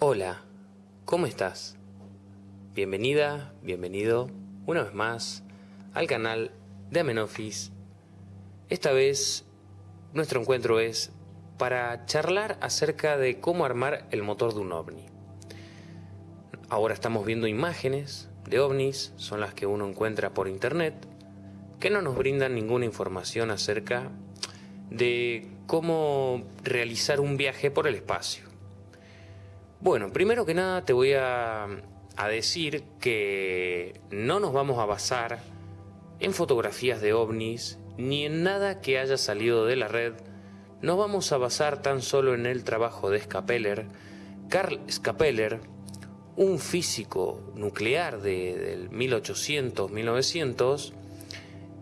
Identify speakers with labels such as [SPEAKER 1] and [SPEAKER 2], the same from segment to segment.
[SPEAKER 1] Hola, ¿cómo estás? Bienvenida, bienvenido una vez más al canal de Amenofis. Esta vez nuestro encuentro es para charlar acerca de cómo armar el motor de un ovni. Ahora estamos viendo imágenes de ovnis, son las que uno encuentra por internet, que no nos brindan ninguna información acerca de cómo realizar un viaje por el espacio. Bueno, primero que nada te voy a, decir que no nos vamos a basar en fotografías de ovnis ni en nada que haya salido de la red. Nos vamos a basar tan solo en el trabajo de Scapeller, Carl Scapeller, un físico nuclear de, del 1800-1900,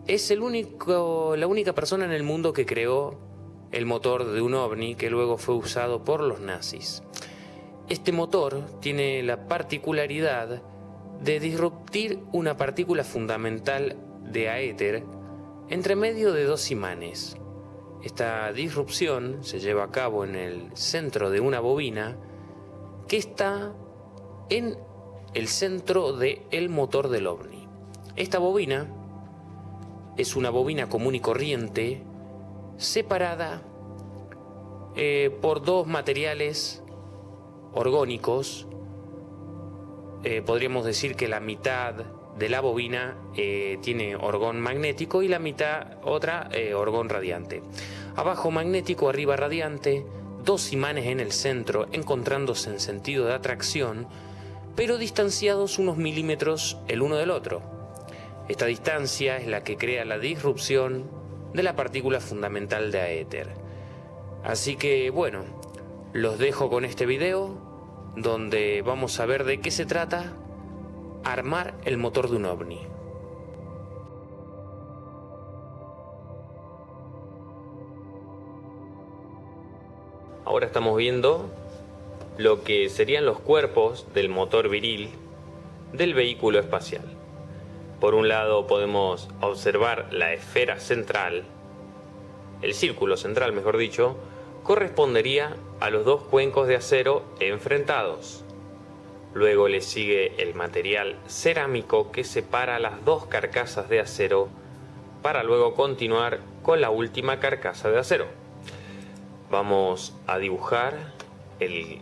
[SPEAKER 1] es el único, la única persona en el mundo que creó el motor de un ovni que luego fue usado por los nazis. Este motor tiene la particularidad de disruptir una partícula fundamental de aéter entre medio de dos imanes. Esta disrupción se lleva a cabo en el centro de una bobina que está en el centro del motor del ovni. Esta bobina es una bobina común y corriente separada eh, por dos materiales orgónicos. Eh, podríamos decir que la mitad de la bobina eh, tiene orgón magnético y la mitad otra orgón radiante. Abajo magnético, arriba radiante, dos imanes en el centro encontrándose en sentido de atracción pero distanciados unos milímetros el uno del otro. Esta distancia es la que crea la disrupción de la partícula fundamental de aéter. Así que bueno, los dejo con este video donde vamos a ver de qué se trata armar el motor de un ovni. Ahora estamos viendo lo que serían los cuerpos del motor viril del vehículo espacial. Por un lado podemos observar la esfera central, el círculo central mejor dicho, correspondería a los dos cuencos de acero enfrentados. Luego le sigue el material cerámico que separa las dos carcasas de acero para luego continuar con la última carcasa de acero. Vamos a dibujar el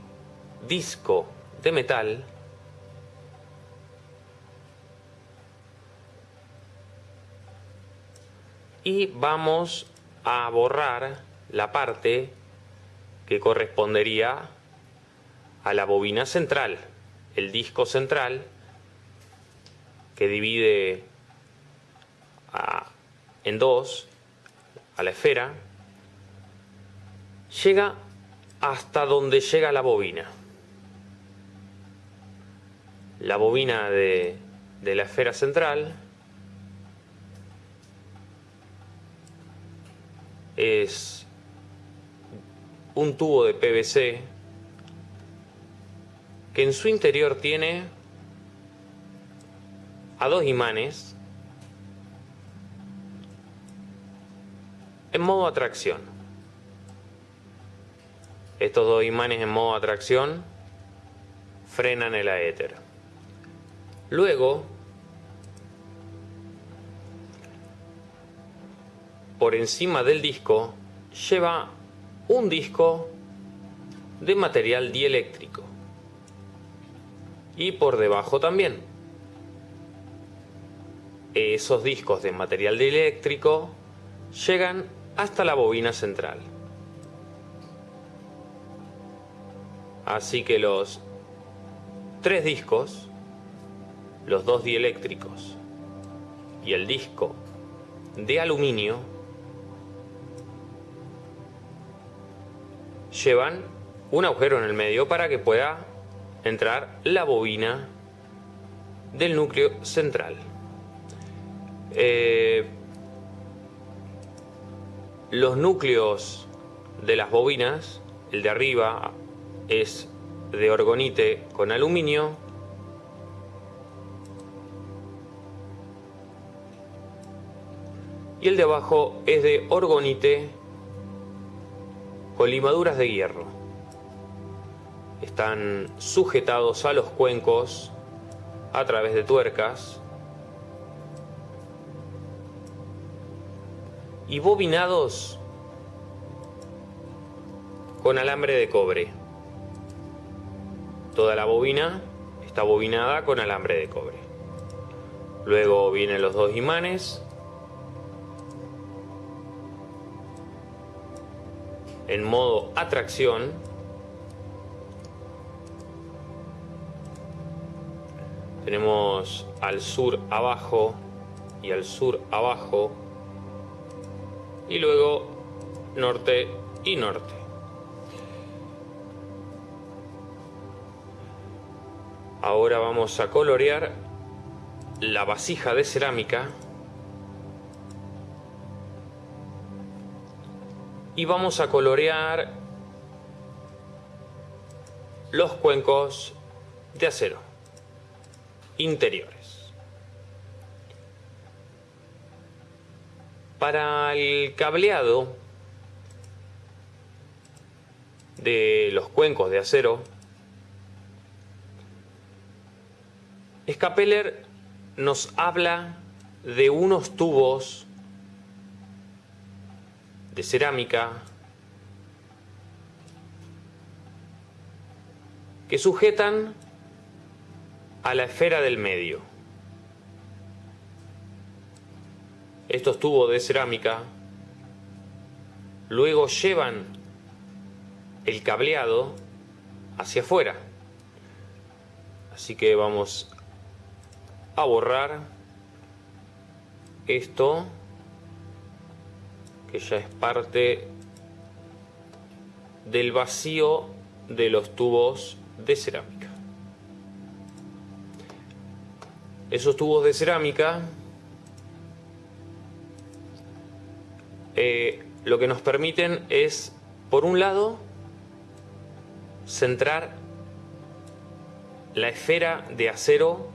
[SPEAKER 1] disco de metal y vamos a borrar la parte que correspondería a la bobina central, el disco central que divide en dos a la esfera, llega hasta donde llega la bobina. La bobina de, la esfera central es un tubo de PVC que en su interior tiene a dos imanes en modo atracción. Estos dos imanes en modo atracción frenan el aéter. Luego, por encima del disco, lleva un disco de material dieléctrico. Y por debajo también. Esos discos de material dieléctrico llegan hasta la bobina central. Así que los tres discos los dos dieléctricos y el disco de aluminio llevan un agujero en el medio para que pueda entrar la bobina del núcleo central. Eh, los núcleos de las bobinas, el de arriba es de orgonite con aluminio y el de abajo es de orgonite con limaduras de hierro. están sujetados a los cuencos a través de tuercas y bobinados con alambre de cobre. Toda la bobina está bobinada con alambre de cobre. Luego vienen los dos imanes. En modo atracción. Tenemos al sur abajo y al sur abajo. Y luego norte y norte. Ahora vamos a colorear la vasija de cerámica y vamos a colorear los cuencos de acero interiores. Para el cableado de los cuencos de acero, Scapeller nos habla de unos tubos de cerámica que sujetan a la esfera del medio. Estos tubos de cerámica luego llevan el cableado hacia afuera. Así que vamos a borrar esto que ya es parte del vacío de los tubos de cerámica. Esos tubos de cerámica eh, lo que nos permiten es, por un lado, centrar la esfera de acero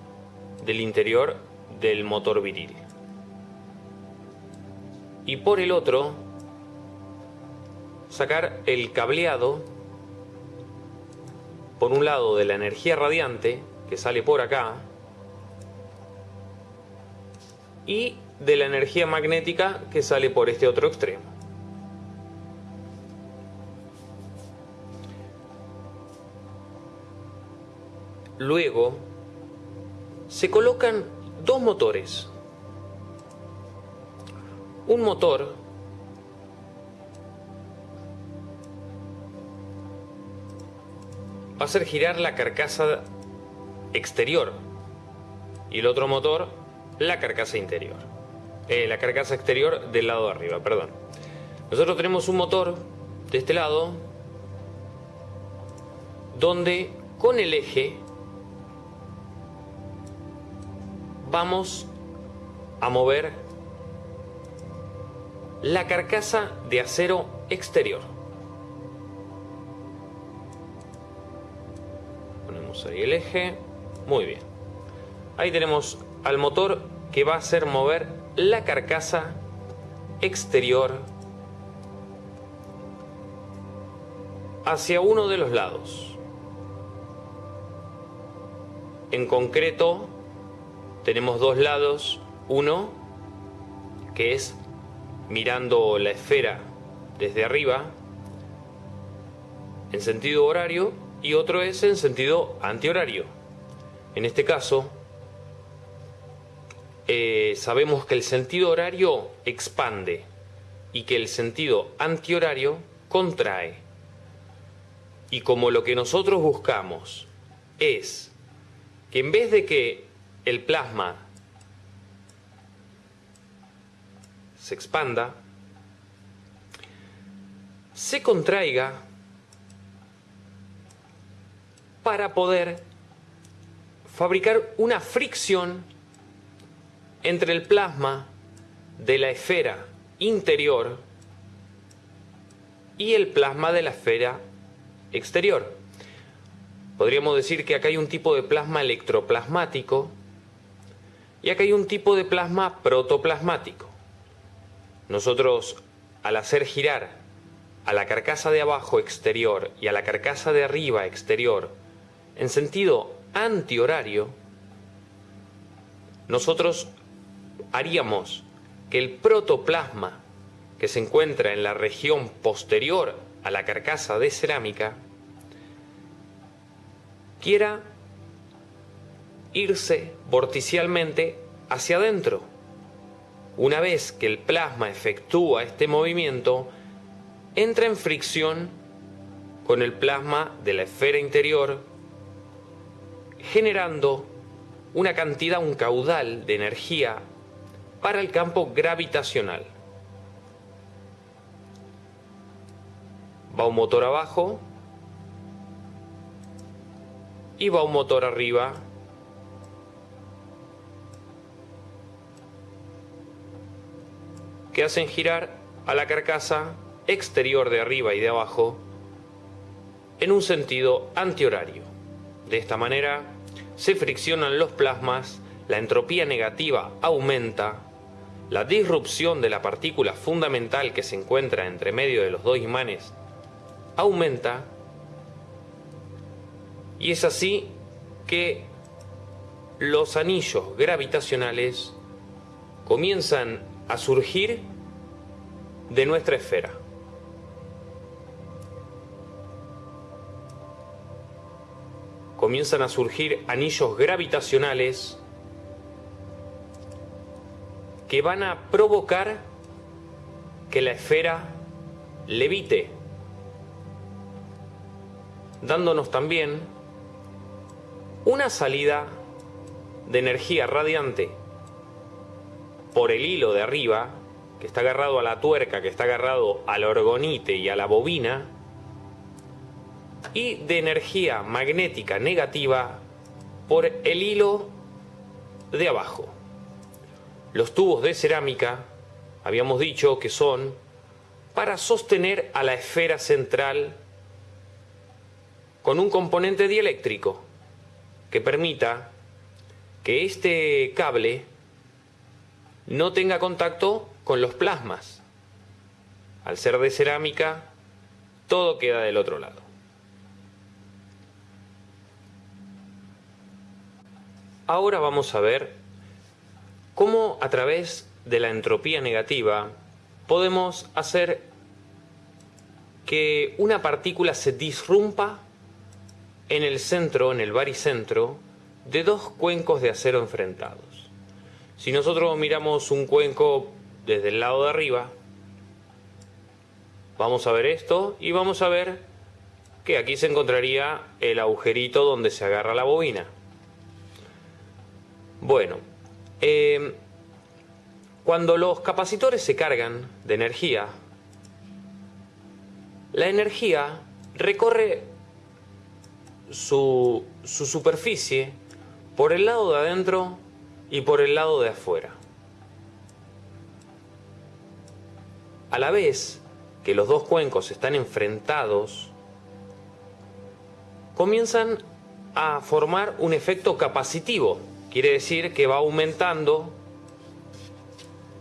[SPEAKER 1] del interior del motor viril. Y por el otro, sacar el cableado, por un lado de la energía radiante, que sale por acá, y de la energía magnética que sale por este otro extremo. Luego, se colocan dos motores. Un motor va a hacer girar la carcasa exterior y el otro motor la carcasa interior. Eh, la carcasa exterior del lado de arriba, perdón. Nosotros tenemos un motor de este lado donde con el eje vamos a mover la carcasa de acero exterior. Ponemos ahí el eje. Muy bien. Ahí tenemos al motor que va a hacer mover la carcasa exterior hacia uno de los lados. En concreto, tenemos dos lados, uno que es mirando la esfera desde arriba en sentido horario y otro es en sentido antihorario. En este caso, eh, sabemos que el sentido horario expande y que el sentido antihorario contrae. Y como lo que nosotros buscamos es que en vez de que el plasma se expanda, se contraiga para poder fabricar una fricción entre el plasma de la esfera interior y el plasma de la esfera exterior. Podríamos decir que acá hay un tipo de plasma electroplasmático y acá hay un tipo de plasma protoplasmático. Nosotros, al hacer girar a la carcasa de abajo exterior y a la carcasa de arriba exterior en sentido antihorario, nosotros haríamos que el protoplasma que se encuentra en la región posterior a la carcasa de cerámica quiera irse vorticialmente hacia adentro. Una vez que el plasma efectúa este movimiento, entra en fricción con el plasma de la esfera interior, generando una cantidad, un caudal de energía para el campo gravitacional. Va un motor abajo y va un motor arriba. Que hacen girar a la carcasa exterior de arriba y de abajo en un sentido antihorario. De esta manera se friccionan los plasmas, la entropía negativa aumenta la disrupción de la partícula fundamental que se encuentra entre medio de los dos imanes aumenta y es así que los anillos gravitacionales comienzan a surgir de nuestra esfera. Comienzan a surgir anillos gravitacionales que van a provocar que la esfera levite, dándonos también una salida de energía radiante por el hilo de arriba, que está agarrado a la tuerca, que está agarrado al orgonite y a la bobina, y de energía magnética negativa por el hilo de abajo. Los tubos de cerámica, habíamos dicho que son para sostener a la esfera central con un componente dieléctrico que permita que este cable no tenga contacto con los plasmas. Al ser de cerámica, todo queda del otro lado. Ahora vamos a ver cómo a través de la entropía negativa podemos hacer que una partícula se disrumpa en el centro, en el baricentro, de dos cuencos de acero enfrentados. Si nosotros miramos un cuenco desde el lado de arriba, vamos a ver esto y vamos a ver que aquí se encontraría el agujerito donde se agarra la bobina. Bueno, Em, cuando los capacitores se cargan de energía, la energía recorre su, su superficie por el lado de adentro y por el lado de afuera. A la vez que los dos cuencos están enfrentados, comienzan a formar un efecto capacitivo Quiere decir que va aumentando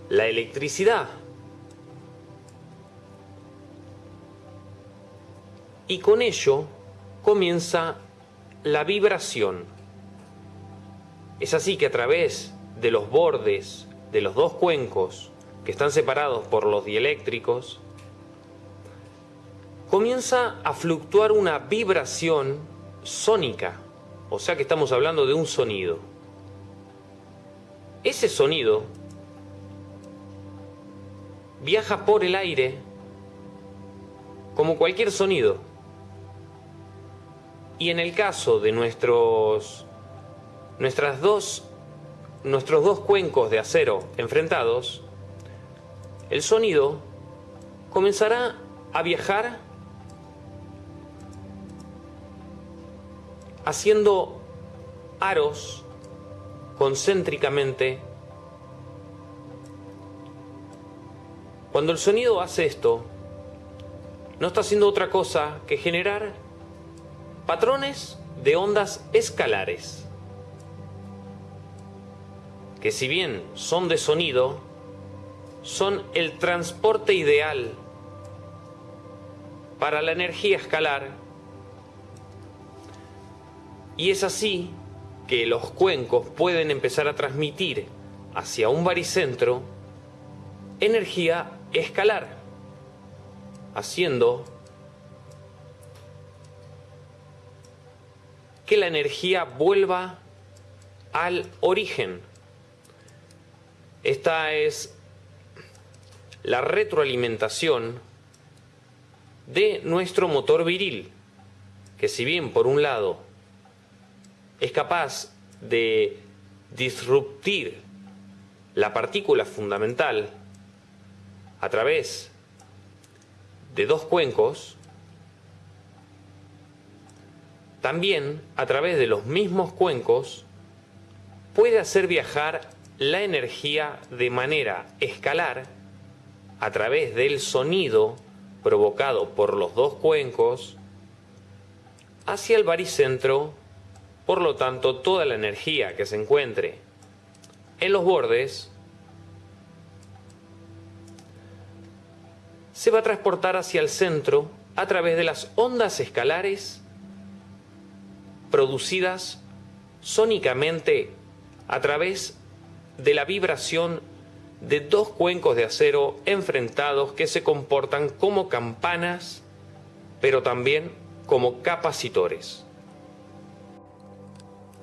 [SPEAKER 1] la electricidad. Y con ello comienza la vibración. Es así que a través de los bordes de los dos cuencos que están separados por los dieléctricos, comienza a fluctuar una vibración sónica, o sea que estamos hablando de un sonido ese sonido viaja por el aire como cualquier sonido. Y en el caso de nuestros, nuestras dos, nuestros dos cuencos de acero enfrentados, el sonido comenzará a viajar haciendo aros concéntricamente. Cuando el sonido hace esto, no está haciendo otra cosa que generar patrones de ondas escalares, que si bien son de sonido, son el transporte ideal para la energía escalar. Y es así que los cuencos pueden empezar a transmitir hacia un baricentro energía escalar, haciendo que la energía vuelva al origen. Esta es la retroalimentación de nuestro motor viril, que si bien por un lado es capaz de disruptir la partícula fundamental a través de dos cuencos, también a través de los mismos cuencos puede hacer viajar la energía de manera escalar a través del sonido provocado por los dos cuencos hacia el baricentro, por lo tanto toda la energía que se encuentre en los bordes se va a transportar hacia el centro a través de las ondas escalares producidas sónicamente a través de la vibración de dos cuencos de acero enfrentados que se comportan como campanas, pero también como capacitores.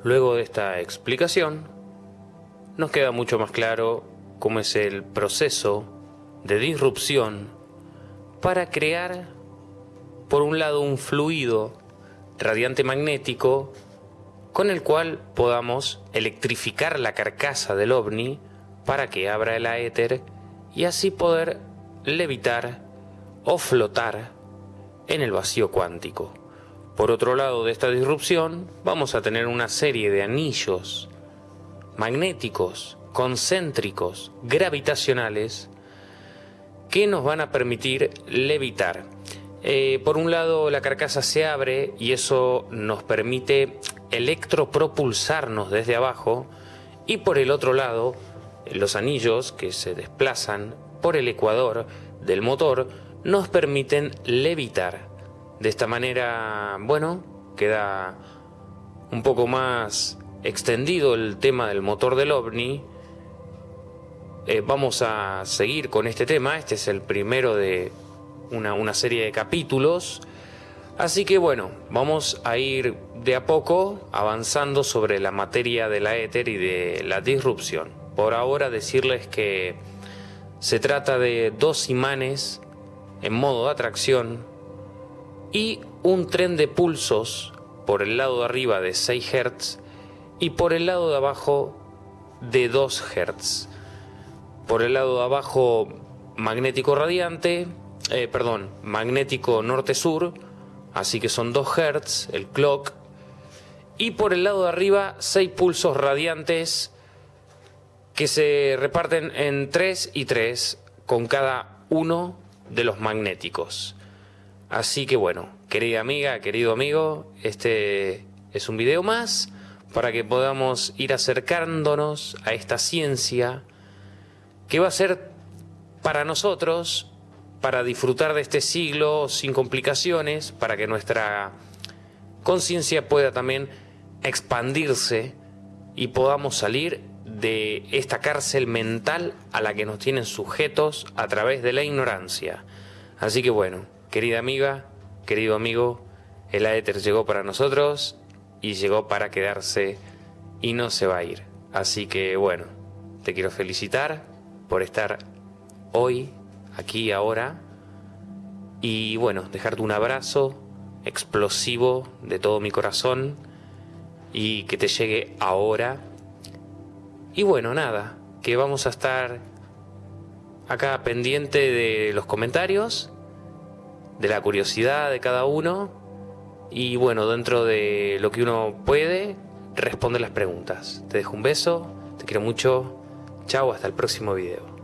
[SPEAKER 1] Luego de esta explicación, nos queda mucho más claro cómo es el proceso de disrupción para crear, por un lado, un fluido radiante magnético con el cual podamos electrificar la carcasa del ovni para que abra el éter y así poder levitar o flotar en el vacío cuántico. Por otro lado de esta disrupción vamos a tener una serie de anillos magnéticos, concéntricos, gravitacionales que nos van a permitir levitar. Eh, por un lado la carcasa se abre y eso nos permite electropropulsarnos desde abajo y por el otro lado los anillos que se desplazan por el ecuador del motor nos permiten levitar. De esta manera, bueno, queda un poco más extendido el tema del motor del ovni. Eh, vamos a seguir con este tema, este es el primero de una, una serie de capítulos. Así que bueno, vamos a ir de a poco avanzando sobre la materia de la éter y de la disrupción por ahora decirles que se trata de dos imanes en modo de atracción y un tren de pulsos por el lado de arriba de 6 Hz y por el lado de abajo de 2 Hz. Por el lado de abajo magnético radiante, eh, perdón, magnético norte-sur, así que son 2 Hz, el clock. Y por el lado de arriba 6 pulsos radiantes que se reparten en 3 y 3 con cada uno de los magnéticos. Así que bueno, querida amiga, querido amigo, este es un video más para que podamos ir acercándonos a esta ciencia que va a ser para nosotros, para disfrutar de este siglo sin complicaciones, para que nuestra conciencia pueda también expandirse y podamos salir de esta cárcel mental a la que nos tienen sujetos a través de la ignorancia. Así que bueno, querida amiga, querido amigo, el éter llegó para nosotros y llegó para quedarse y no se va a ir. Así que bueno, te quiero felicitar por estar hoy, aquí, ahora, y bueno, dejarte un abrazo explosivo de todo mi corazón y que te llegue ahora y bueno, nada, que vamos a estar acá pendiente de los comentarios, de la curiosidad de cada uno y bueno, dentro de lo que uno puede, responde las preguntas. Te dejo un beso, te quiero mucho, chao, hasta el próximo video.